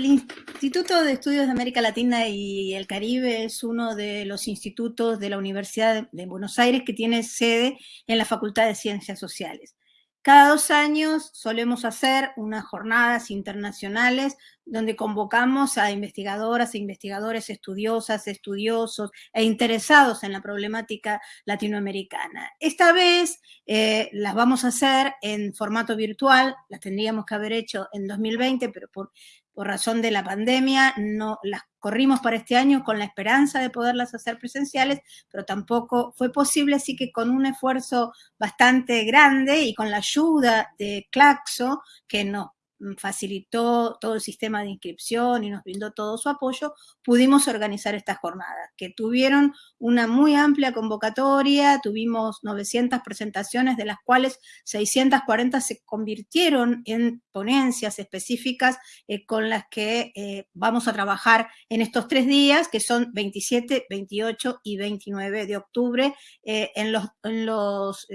El Instituto de Estudios de América Latina y el Caribe es uno de los institutos de la Universidad de Buenos Aires que tiene sede en la Facultad de Ciencias Sociales. Cada dos años solemos hacer unas jornadas internacionales donde convocamos a investigadoras e investigadores estudiosas, estudiosos e interesados en la problemática latinoamericana. Esta vez eh, las vamos a hacer en formato virtual, las tendríamos que haber hecho en 2020, pero por por razón de la pandemia, no las corrimos para este año con la esperanza de poderlas hacer presenciales, pero tampoco fue posible, así que con un esfuerzo bastante grande y con la ayuda de Claxo, que nos facilitó todo el sistema de inscripción y nos brindó todo su apoyo, pudimos organizar estas jornadas, que tuvieron una muy amplia convocatoria, tuvimos 900 presentaciones, de las cuales 640 se convirtieron en ponencias específicas eh, con las que eh, vamos a trabajar en estos tres días, que son 27, 28 y 29 de octubre, eh, en los, en los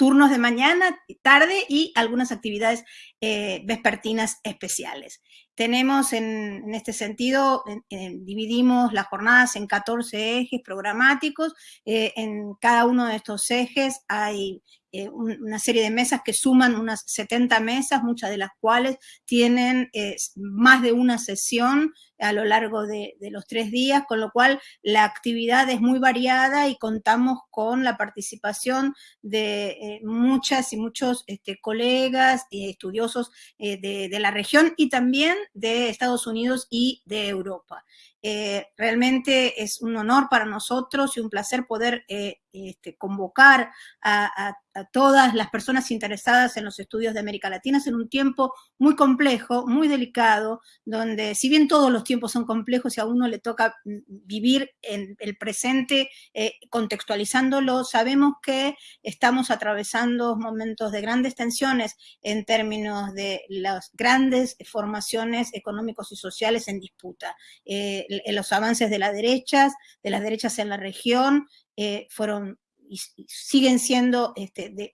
turnos de mañana, tarde y algunas actividades eh, vespertinas especiales. Tenemos en, este sentido, dividimos las jornadas en 14 ejes programáticos, eh, en cada uno de estos ejes hay eh, una serie de mesas que suman unas 70 mesas, muchas de las cuales tienen eh, más de una sesión a lo largo de, los tres días, con lo cual la actividad es muy variada y contamos con la participación de eh, muchas y muchos este, colegas y estudiosos de, de la región y también de Estados Unidos y de Europa. Eh, realmente es un honor para nosotros y un placer poder eh, este, convocar a, todas las personas interesadas en los estudios de América Latina. En un tiempo muy complejo, muy delicado, donde si bien todos los tiempos son complejos y a uno le toca vivir en el presente eh, contextualizándolo, sabemos que estamos atravesando momentos de grandes tensiones en términos de las grandes formaciones económicos y sociales en disputa los avances de las derechas, de las derechas en la región, eh, fueron y, siguen siendo este,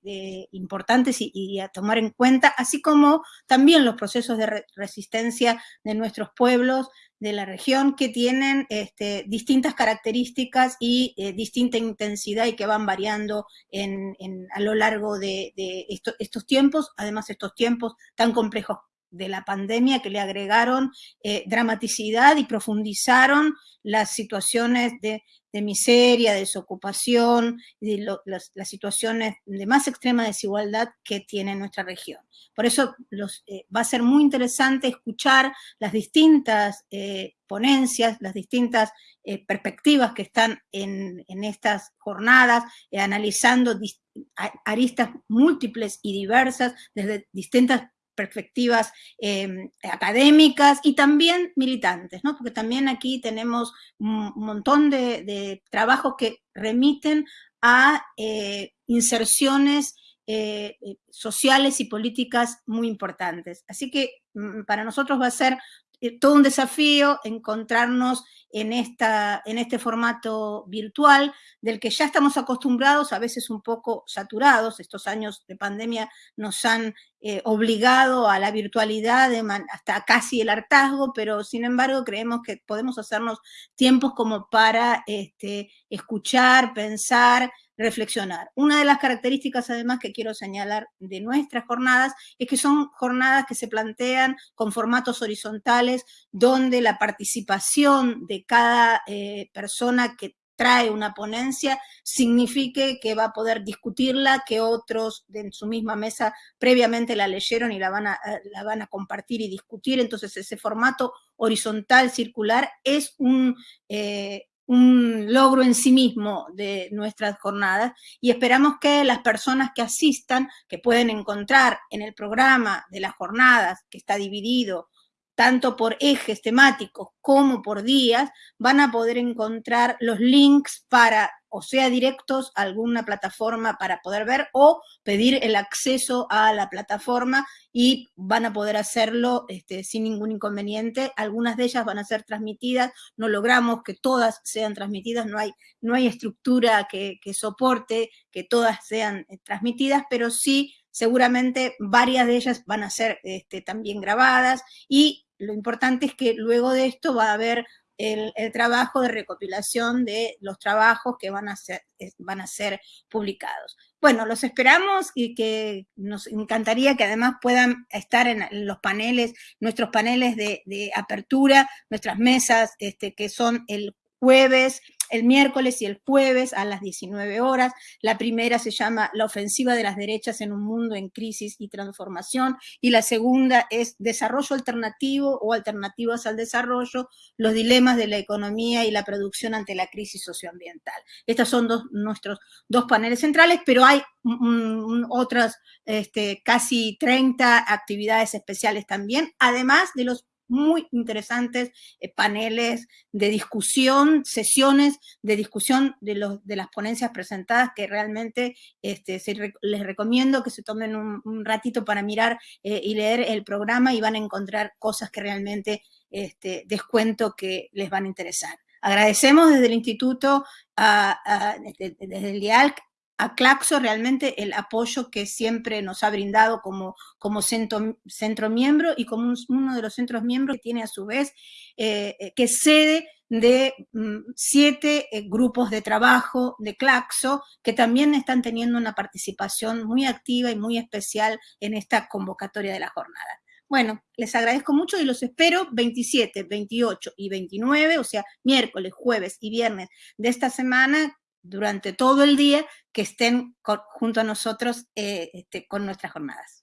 importantes y, a tomar en cuenta, así como también los procesos de resistencia de nuestros pueblos de la región que tienen este, distintas características y eh, distinta intensidad y que van variando a lo largo de, estos tiempos, además estos tiempos tan complejos de la pandemia que le agregaron eh, dramaticidad y profundizaron las situaciones de, miseria, de desocupación, y las, situaciones de más extrema desigualdad que tiene nuestra región. Por eso eh, va a ser muy interesante escuchar las distintas eh, ponencias, las distintas perspectivas que están en, en estas jornadas, analizando aristas múltiples y diversas desde distintas perspectivas em, académicas y también militantes, ¿no? porque también aquí tenemos un montón de, trabajos que remiten a eh, inserciones eh, eh, sociales y políticas muy importantes. Así que mm, para nosotros va a ser todo un desafío encontrarnos en, esta, en este formato virtual del que ya estamos acostumbrados, a veces un poco saturados, estos años de pandemia nos han eh, obligado a la virtualidad hasta casi el hartazgo, pero sin embargo creemos que podemos hacernos tiempos como para este, escuchar, pensar, reflexionar. Una de las características además que quiero señalar de nuestras jornadas es que son jornadas que se plantean con formatos horizontales donde la participación de cada eh, persona que trae una ponencia signifique que va a poder discutirla, que otros en su misma mesa previamente la leyeron y la van a, eh, la van a compartir y discutir. Entonces ese formato horizontal, circular, es un, eh, un logro en sí mismo de nuestras jornadas y esperamos que las personas que asistan, que pueden encontrar en el programa de las jornadas, que está dividido tanto por ejes temáticos como por días, van a poder encontrar los links para, o sea, directos a alguna plataforma para poder ver o pedir el acceso a la plataforma y van a poder hacerlo este, sin ningún inconveniente. Algunas de ellas van a ser transmitidas, no logramos que todas sean transmitidas, no hay, no hay estructura que, que soporte que todas sean eh, transmitidas, pero sí seguramente varias de ellas van a ser este, también grabadas y lo importante es que luego de esto va a haber el, trabajo de recopilación de los trabajos que van a, ser, van a ser publicados. Bueno, los esperamos y que nos encantaría que además puedan estar en los paneles, nuestros paneles de, de apertura, nuestras mesas este, que son el jueves el miércoles y el jueves a las 19 horas. La primera se llama La ofensiva de las derechas en un mundo en crisis y transformación y la segunda es Desarrollo alternativo o alternativas al desarrollo, los dilemas de la economía y la producción ante la crisis socioambiental. Estos son dos, nuestros dos paneles centrales, pero hay otras este, casi 30 actividades especiales también, además de los muy interesantes eh, paneles de discusión, sesiones de discusión de, los, de las ponencias presentadas que realmente este, les recomiendo que se tomen un, ratito para mirar eh, y leer el programa y van a encontrar cosas que realmente este, descuento que les van a interesar. Agradecemos desde el instituto, desde, desde el IALC, a Claxo realmente el apoyo que siempre nos ha brindado como, como centro, miembro y como uno de los centros miembros que tiene a su vez, eh, eh, que sede de mm, siete eh, grupos de trabajo de Claxo que también están teniendo una participación muy activa y muy especial en esta convocatoria de la jornada. Bueno, les agradezco mucho y los espero 27, 28 y 29, o sea, miércoles, jueves y viernes de esta semana durante todo el día que estén junto a nosotros eh, este, con nuestras jornadas.